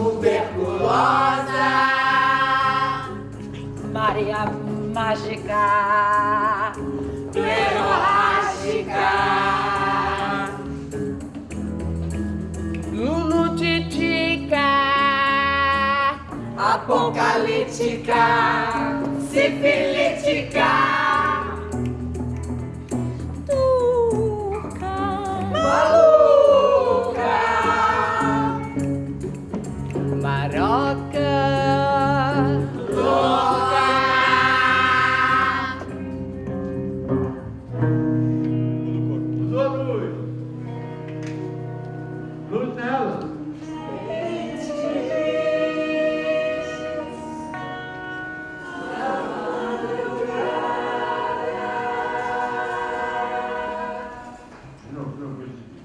tuberculosa. Maria mágica, hemorrágica. Lulu titica, apocalíptica, sifilítica. não, não, não.